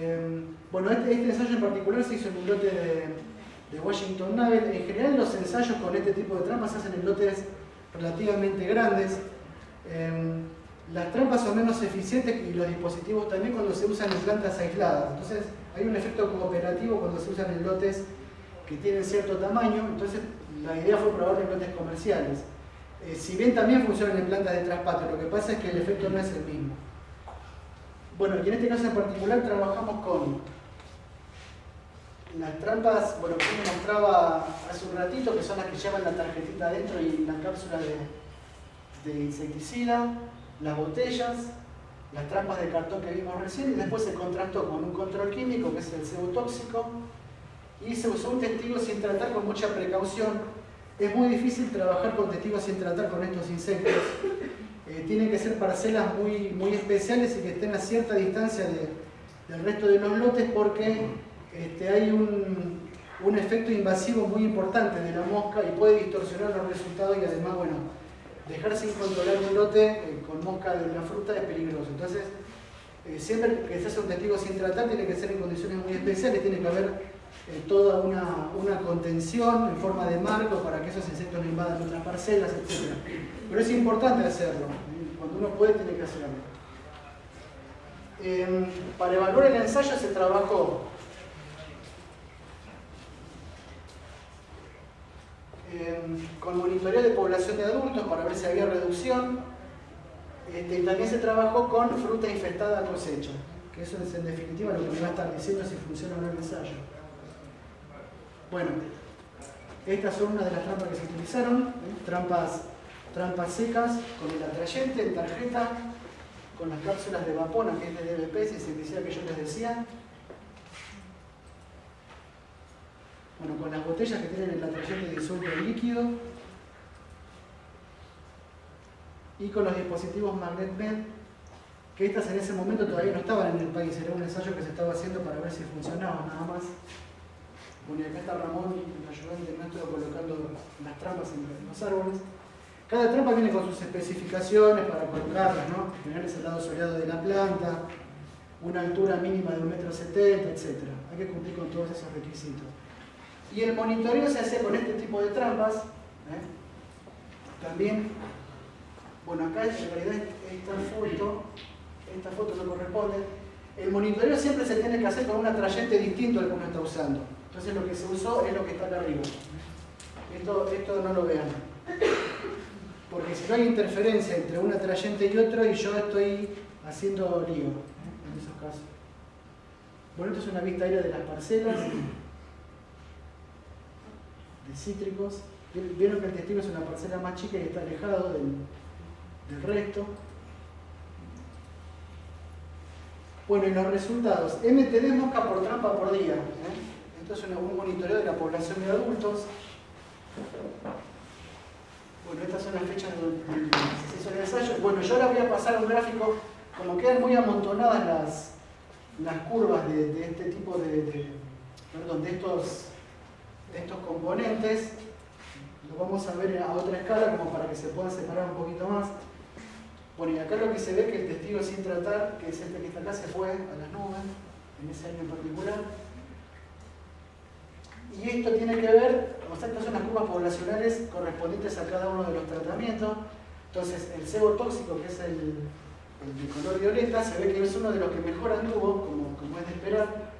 Em, bueno, este, este, ensayo en particular se hizo en un lote de, Washington Naval. En general los ensayos con este tipo de trampas se hacen en lotes relativamente grandes. Em, las trampas son menos eficientes y los dispositivos también cuando se usan en plantas aisladas. Entonces hay un efecto cooperativo cuando se usan en lotes que tienen cierto tamaño. Entonces la idea fue probarlo en lotes comerciales. Eh, si bien también funcionan en plantas de traspatio, lo que pasa es que el efecto no es el mismo. Bueno, y en este caso en particular trabajamos con las trampas, bueno, que me mostraba hace un ratito, que son las que llevan la tarjetita adentro y la cápsula de, de insecticida, las botellas, las trampas de cartón que vimos recién, y después se contrastó con un control químico, que es el cebotóxico, y se usó un testigo sin tratar con mucha precaución. Es muy difícil trabajar con testigos sin tratar con estos insectos, eh, tienen que ser parcelas muy, muy especiales y que estén a cierta distancia del resto de los lotes porque este, hay un, un, efecto invasivo muy importante de la mosca y puede distorsionar los resultados y además, bueno, dejar sin controlar un lote eh, con mosca de la fruta es peligroso. Entonces, eh, siempre que se hace un testigo sin tratar tiene que ser en condiciones muy especiales, tiene que haber toda una, contención en forma de marco para que esos insectos no invadan otras parcelas, etc. Pero es importante hacerlo. Cuando uno puede, tiene que hacerlo. Em, para evaluar el ensayo se trabajó em, con monitoreo de población de adultos para ver si había reducción. Este, y también se trabajó con fruta infectada a cosecha, que eso es en definitiva lo que me va a estar diciendo si funciona o no el ensayo. Bueno, estas son una de las trampas que se utilizaron, ¿eh? trampas, trampas secas con el atrayente en tarjeta, con las cápsulas de vapona, que es de DBP, si se decía que yo les decía. Bueno, con las botellas que tienen el atrayente disuelto en líquido. Y con los dispositivos MagnetMed, que estas en ese momento todavía no estaban en el país, era un ensayo que se estaba haciendo para ver si funcionaba nada más. Bueno, acá está Ramón, el ayudante nuestro, colocando las trampas entre los árboles. Cada trampa viene con sus especificaciones para colocarlas, ¿no? Tener ese lado soleado de la planta, una altura mínima de 1,70 m, etc. Hay que cumplir con todos esos requisitos. Y el monitoreo se hace con este tipo de trampas. ¿eh? También, bueno, acá en realidad esta foto, esta foto no corresponde. El monitoreo siempre se tiene que hacer con un atrayente distinto al que uno está usando. Entonces lo que se usó es lo que está acá arriba. Esto, esto no lo vean. Porque si no hay interferencia entre un atrayente y otro y yo estoy haciendo lío ¿eh? en esos casos. Bueno, esto es una vista aérea de las parcelas de cítricos. Vieron que el testigo es una parcela más chica y está alejado del, del resto. Bueno, y los resultados. MTD mosca por trampa por día. ¿eh? Esto es un monitoreo de la población de adultos. Bueno, estas son las fechas de ensayo. Bueno, yo ahora voy a pasar a un gráfico, como quedan muy amontonadas las, las curvas de, este tipo de, perdón, de estos, de estos componentes, lo vamos a ver a otra escala como para que se puedan separar un poquito más. Bueno, y acá lo que se ve que el testigo sin tratar, que es este que está acá, se fue a las nubes, en ese año en particular. Y esto tiene que ver, o sea, estas son las curvas poblacionales correspondientes a cada uno de los tratamientos. Entonces, el sebo tóxico, que es el, de color violeta, se ve que es uno de los que mejor anduvo, como, es de esperar,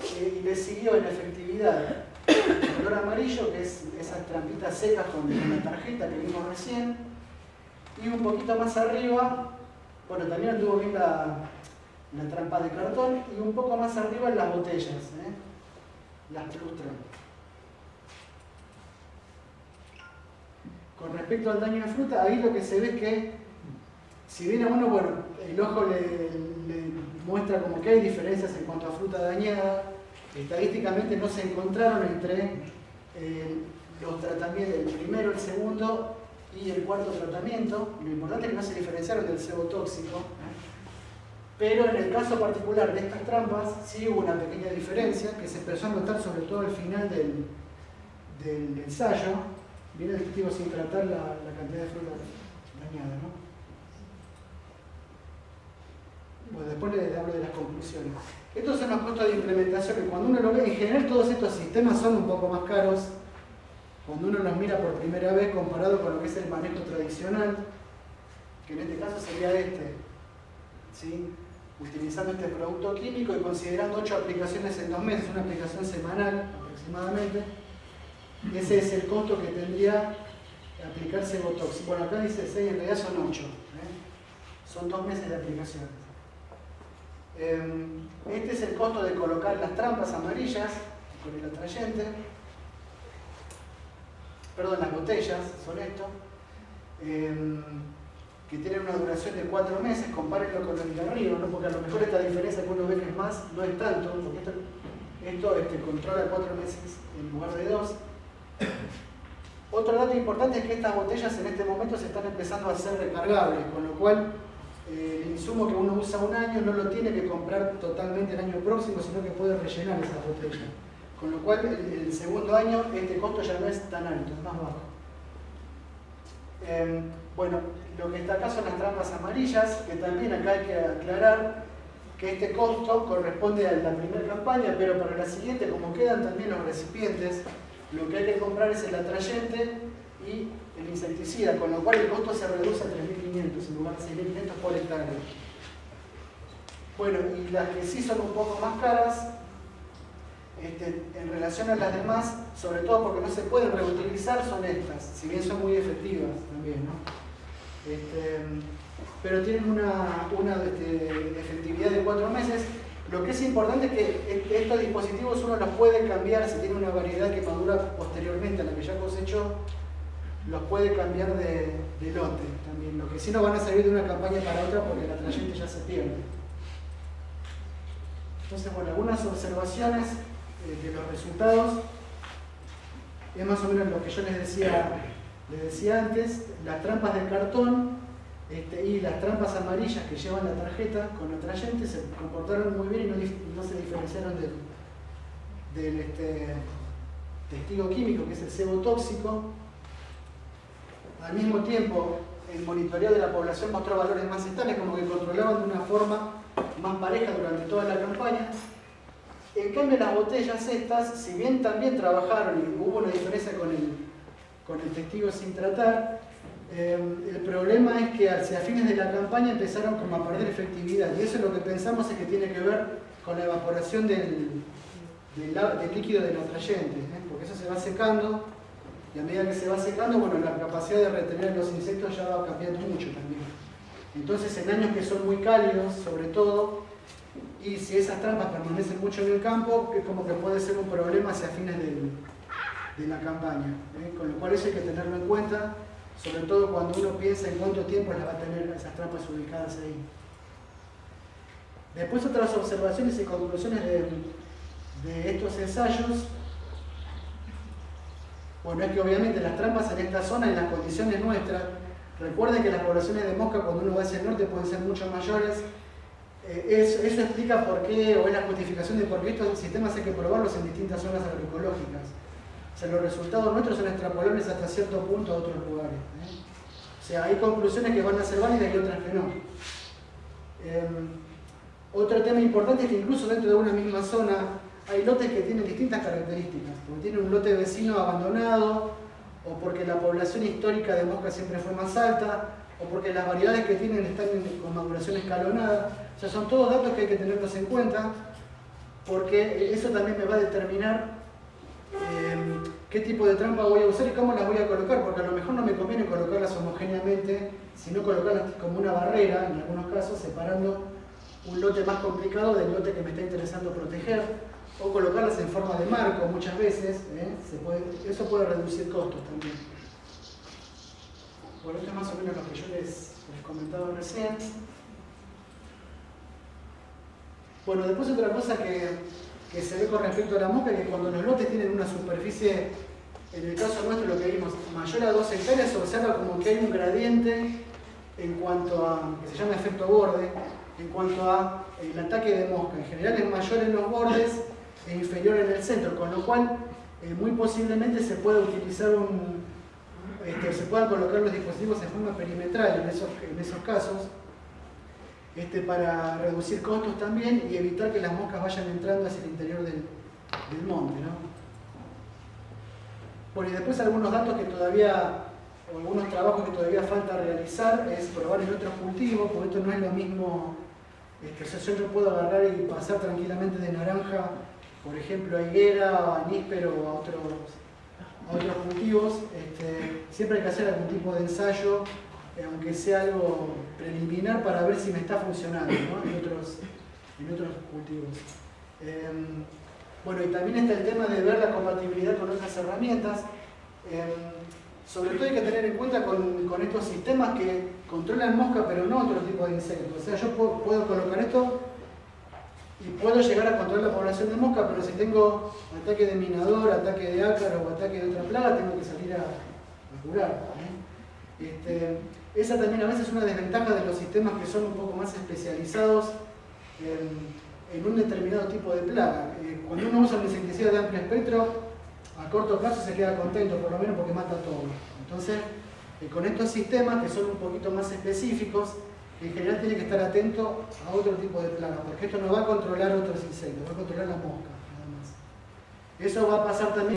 eh, y le siguió en efectividad el color amarillo, que es esas trampitas secas con, la tarjeta que vimos recién, y un poquito más arriba, bueno, también anduvo bien la, la trampa de cartón, y un poco más arriba en las botellas. ¿eh? Las frustran. Con respecto al daño de fruta, ahí lo que se ve es que, si bien a uno, bueno, el ojo le, muestra como que hay diferencias en cuanto a fruta dañada, estadísticamente no se encontraron entre eh, los tratamientos, el primero, el segundo y el cuarto tratamiento. Lo importante es que no se diferenciaron del sebo tóxico. Pero en el caso particular de estas trampas sí hubo una pequeña diferencia que se empezó a notar sobre todo al final del, ensayo. Viene el testigo sin tratar la, cantidad de fruta dañada. ¿no? Bueno, después les hablo de las conclusiones. Estos son los costos de implementación que cuando uno lo ve, en general todos estos sistemas son un poco más caros cuando uno los mira por primera vez comparado con lo que es el manejo tradicional, que en este caso sería este, ¿sí? Utilizando este producto químico y considerando ocho aplicaciones en dos meses, una aplicación semanal aproximadamente, ese es el costo que tendría aplicarse Botox. Bueno, acá dice 6, en realidad son 8. ¿eh? Son dos meses de aplicación. Em, este es el costo de colocar las trampas amarillas con el atrayente. Perdón, las botellas son esto. Que tienen una duración de 4 meses, compárenlo con de arriba, ¿no? porque a lo mejor esta diferencia que uno ve que es más, no es tanto, porque esto, este, controla 4 meses en lugar de 2. Otro dato importante es que estas botellas en este momento se están empezando a ser recargables, con lo cual eh, el insumo que uno usa un año no lo tiene que comprar totalmente el año próximo, sino que puede rellenar esa botella. Con lo cual el, segundo año este costo ya no es tan alto, es más bajo. Em, bueno, lo que está acá son las trampas amarillas, que también acá hay que aclarar que este costo corresponde a la primera campaña, pero para la siguiente, como quedan también los recipientes, lo que hay que comprar es el atrayente y el insecticida, con lo cual el costo se reduce a 3.500 en lugar de 6.500 por hectárea. Bueno, y las que sí son un poco más caras, este, en relación a las demás, sobre todo porque no se pueden reutilizar, son estas, si bien son muy efectivas también, ¿no? Este, pero tienen una, una este, efectividad de cuatro meses lo que es importante es que estos dispositivos uno los puede cambiar si tiene una variedad que madura posteriormente a la que ya cosechó, los puede cambiar de, lote también. Lo que sí no van a servir de una campaña para otra porque la trayectoria ya se pierde. Entonces, bueno, algunas observaciones de los resultados. Es más o menos lo que yo les decía, les decía antes, las trampas de cartón este, y las trampas amarillas que llevan la tarjeta con atrayente se comportaron muy bien y no, se diferenciaron del, este, testigo químico, que es el sebo tóxico. Al mismo tiempo, el monitoreo de la población mostró valores más estables, como que controlaban de una forma más pareja durante toda la campaña. En cambio, las botellas estas, si bien también trabajaron y hubo una diferencia con el, con el testigo sin tratar, Em, el problema es que hacia fines de la campaña empezaron como a perder efectividad y eso es lo que pensamos es que tiene que ver con la evaporación del, del, líquido del atrayente, ¿eh? porque eso se va secando y a medida que se va secando, bueno, la capacidad de retener los insectos ya va cambiando mucho también. Entonces en años que son muy cálidos, sobre todo, y si esas trampas permanecen mucho en el campo, es como que puede ser un problema hacia fines de la campaña. ¿eh? Con lo cual eso hay que tenerlo en cuenta sobre todo cuando uno piensa en cuánto tiempo las va a tener esas trampas ubicadas ahí. Después otras observaciones y conclusiones de, estos ensayos. Bueno, es que obviamente las trampas en esta zona, en las condiciones nuestras, recuerden que las poblaciones de mosca cuando uno va hacia el norte pueden ser mucho mayores. Eh, eso, explica por qué, o es la justificación de por qué estos sistemas hay que probarlos en distintas zonas agroecológicas. O sea, los resultados nuestros son extrapolables hasta cierto punto a otros lugares. ¿eh? O sea, hay conclusiones que van a ser válidas y otras que no. Em, otro tema importante es que incluso dentro de una misma zona hay lotes que tienen distintas características, porque tienen un lote vecino abandonado, o porque la población histórica de mosca siempre fue más alta, o porque las variedades que tienen están con maduración escalonada. O sea, son todos datos que hay que tenerlos en cuenta, porque eso también me va a determinar Em, qué tipo de trampa voy a usar y cómo las voy a colocar, porque a lo mejor no me conviene colocarlas homogéneamente, sino colocarlas como una barrera, en algunos casos, separando un lote más complicado del lote que me está interesando proteger, o colocarlas en forma de marco muchas veces, ¿eh? eso puede reducir costos también. Bueno, esto es más o menos lo que yo les, les comentaba recién. Bueno, después otra cosa que que se ve con respecto a la mosca, que cuando los lotes tienen una superficie, en el caso nuestro lo que vimos, mayor a 2 hectáreas, se observa como que hay un gradiente en cuanto a, que se llama efecto borde, en cuanto a el ataque de mosca. En general es mayor en los bordes e inferior en el centro, con lo cual eh, muy posiblemente se pueda utilizar un, este, se puedan colocar los dispositivos en forma perimetral en esos, casos. este, para reducir costos también y evitar que las moscas vayan entrando hacia el interior del, monte. ¿no? Bueno, y después algunos datos que todavía, o algunos trabajos que todavía falta realizar, es probar en otros cultivos, porque esto no es lo mismo, este, yo no puedo agarrar y pasar tranquilamente de naranja, por ejemplo, a higuera, a níspero o a otros, a otros cultivos. Siempre hay que hacer algún tipo de ensayo, eh, aunque sea algo preliminar, para ver si me está funcionando ¿no? en, otros, en otros cultivos. Em, bueno, y también está el tema de ver la compatibilidad con otras herramientas. Em, sobre todo hay que tener en cuenta con, estos sistemas que controlan mosca, pero no otro tipo de insectos. O sea, yo puedo, colocar esto y puedo llegar a controlar la población de mosca, pero si tengo ataque de minador, ataque de ácaro o ataque de otra plaga, tengo que salir a, a curar. Este, esa también a veces es una desventaja de los sistemas que son un poco más especializados. En, en un determinado tipo de plaga. Eh, cuando uno usa un insecticida de amplio espectro, a corto plazo se queda contento, por lo menos porque mata todo. Entonces, eh, con estos sistemas que son un poquito más específicos, en general tiene que estar atento a otro tipo de plaga, porque esto no va a controlar otros insectos, va a controlar la mosca, nada más. Eso va a pasar también